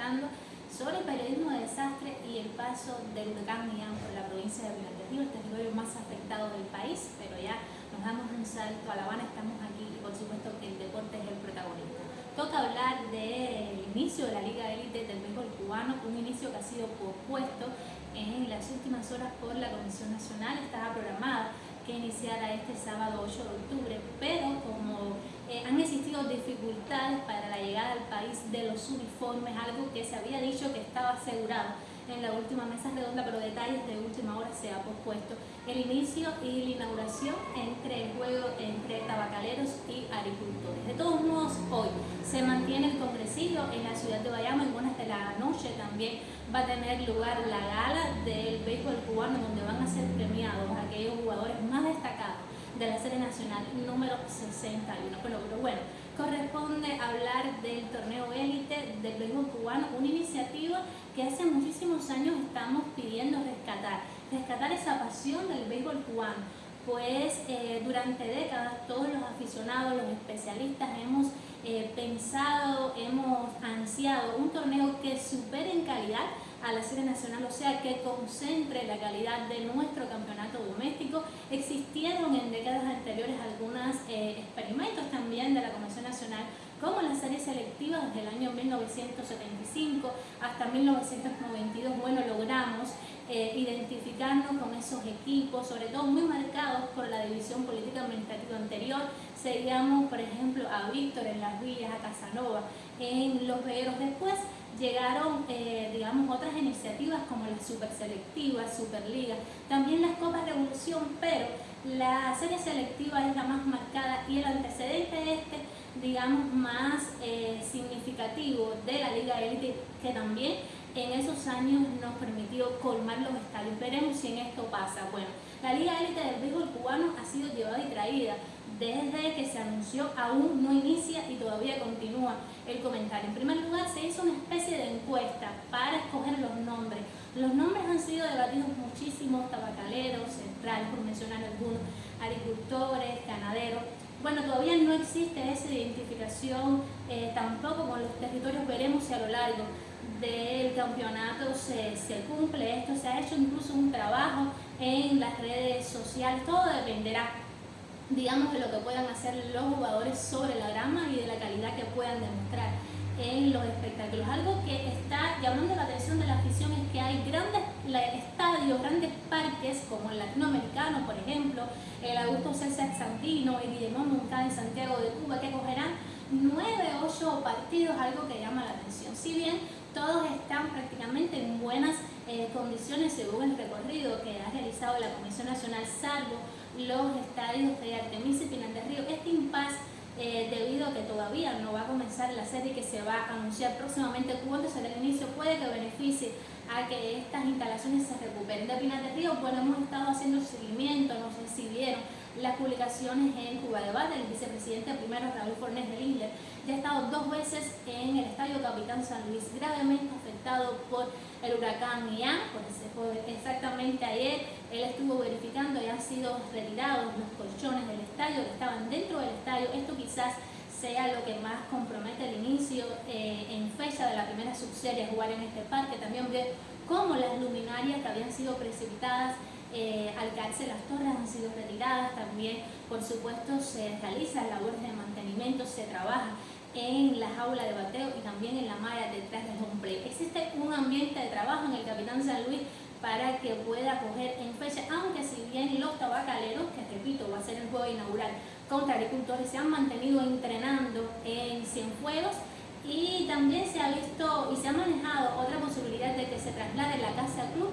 hablando sobre el periodismo de desastre y el paso del huracán Ian por la provincia de Pinar del Río, el territorio más afectado del país, pero ya nos damos un salto a La Habana, estamos aquí y por supuesto que el deporte es el protagonista. Toca hablar del inicio de la Liga Élite del Béisbol cubano, un inicio que ha sido pospuesto en las últimas horas por la Comisión Nacional, estaba programada que iniciara este sábado 8 de octubre, pero como eh, han existido dificultades para la llegada al país de los uniformes, algo que se había dicho que estaba asegurado en la última mesa redonda, pero detalles de última hora se ha pospuesto el inicio y la inauguración entre el juego entre tabacaleros y agricultores. De todos modos, hoy se mantiene el congresillo en la ciudad de Bayamo, en buenas de la noche también va a tener lugar la gala del béisbol cubano, donde van a ser premiados aquellos jugadores más destacados de la serie nacional número 61. Pero, bueno, corresponde hablar del torneo élite del béisbol cubano, una iniciativa que hace muchísimos años estamos pidiendo rescatar, rescatar esa pasión del béisbol cubano, pues eh, durante décadas todos los aficionados, los especialistas hemos eh, pensado, hemos ansiado un torneo que supere en calidad a la serie nacional, o sea, que concentre la calidad de nuestro campeonato doméstico. Décadas anteriores algunos eh, experimentos también de la Comisión Nacional como la serie selectiva desde el año 1975 hasta 1992, bueno, logramos eh, identificarnos con esos equipos, sobre todo muy marcados por la división política administrativa anterior. Seguíamos, por ejemplo, a Víctor en las villas, a Casanova en los vegueros. Después llegaron, eh, digamos, otras iniciativas como la Super Selectiva, Superliga, también las Copas Revolución, pero la serie selectiva es la más marcada y el antecedente este, digamos, más eh, significativo de la Liga Elite, que también en esos años nos permitió colmar los estadios. Veremos si en esto pasa. Bueno, la Liga Élite del Béisbol cubano ha sido llevada y traída desde que se anunció, aún no inicia y todavía continúa el comentario. En primer lugar, se hizo una especie de encuesta para escoger los nombres. Los nombres han sido debatidos muchísimo, tabacaleros, centrales, por mencionar algunos, agricultores, ganaderos. Bueno, todavía no existe esa identificación eh, tampoco con los territorios, veremos si a lo largo del campeonato se, se, cumple esto, se ha hecho incluso un trabajo en las redes sociales, todo dependerá digamos de lo que puedan hacer los jugadores sobre la grama y de la calidad que puedan demostrar en los espectáculos. Algo que está llamando la atención de la afición es que hay grandes estadios, grandes parques como el latinoamericano, por ejemplo, el Augusto César Santino, el Guillermo Moncada en Santiago de Cuba, que cogerán nueve, ocho partidos, algo que llama la atención. Si bien todos están prácticamente en buenas eh, condiciones según el recorrido que ha realizado la Comisión Nacional, salvo los estadios de Artemisa y Pinar del Río. Este impasse eh, debido a que todavía no va a comenzar la serie que se va a anunciar próximamente cuando será el inicio, puede que beneficie a que estas instalaciones se recuperen. De Pinar del Río, bueno, hemos estado haciendo seguimiento, no sé si vieron, las publicaciones en Cuba Debate, el vicepresidente primero Raúl Fornés de Lindler, ya ha estado dos veces en el Estadio Capitán San Luis, gravemente afectado por el huracán Ian, por exactamente ayer él estuvo verificando y han sido retirados los colchones del estadio que estaban dentro del estadio, esto quizás sea lo que más compromete el inicio eh, en fecha de la primera subserie a jugar en este parque, también ver cómo las luminarias que habían sido precipitadas eh, al caerse las torres han sido retiradas, también. Por supuesto se realizan labores de mantenimiento, se trabaja en la jaula de bateo y también en la malla detrás del home Existe un ambiente de trabajo en el Capitán San Luis para que pueda coger en fecha, aunque si bien los tabacaleros, que repito, va a ser el juego inaugural contra agricultores, se han mantenido entrenando en Cienfuegos y también se ha visto y se ha manejado otra posibilidad de que se traslade la casa club,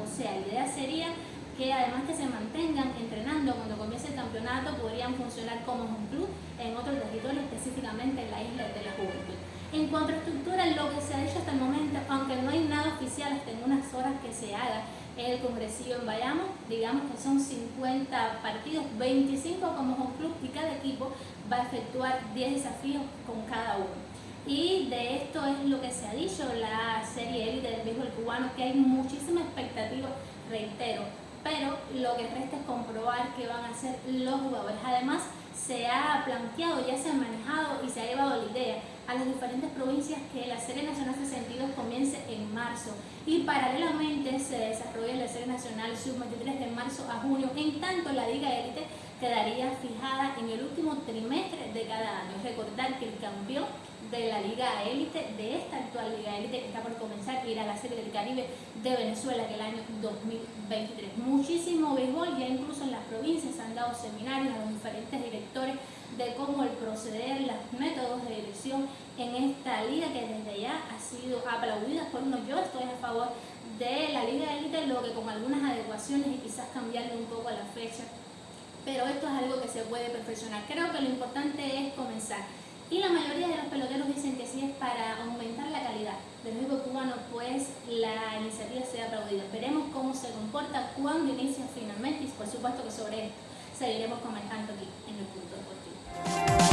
o sea, la idea sería que además que se mantengan entrenando cuando comience el campeonato, podrían funcionar como un club en otro territorio, específicamente en la isla de la Juventud. En cuanto a estructura, lo que se ha dicho hasta el momento, aunque no hay nada oficial hasta en unas horas que se haga el congresillo en Bayamo, digamos que son 50 partidos, 25 como un club y cada equipo va a efectuar 10 desafíos con cada uno. Y de esto es lo que se ha dicho, la serie élite del béisbol cubano, que hay muchísima expectativa, reitero, pero lo que resta es comprobar qué van a hacer los jugadores. Además, se ha planteado, ya se ha manejado y se ha llevado la idea a las diferentes provincias que la Serie Nacional 62 comience en marzo y paralelamente se desarrolla la Serie Nacional Sub-23 de marzo a junio, en tanto la Liga Élite quedaría fijada en el último trimestre de cada año. Recordar que el campeón de la Liga Élite, de esta actual Liga Élite que está por comenzar, ir a la Serie del Caribe de Venezuela que el año 2023. Muchísimo béisbol, ya incluso en las provincias han dado seminarios a los diferentes directores de cómo el proceder, los métodos de dirección en esta liga que desde ya ha sido aplaudida por uno. Yo estoy a favor de la Liga Élite, lo que con algunas adecuaciones y quizás cambiarle un poco la fecha, pero esto es algo que se puede perfeccionar. Creo que lo importante es comenzar. Y la mayoría de los peloteros dicen que sí es para aumentar la calidad del juego cubano, pues la iniciativa sea aplaudida. Veremos cómo se comporta, cuándo inicia finalmente y por supuesto que sobre esto seguiremos comentando aquí en el punto deportivo.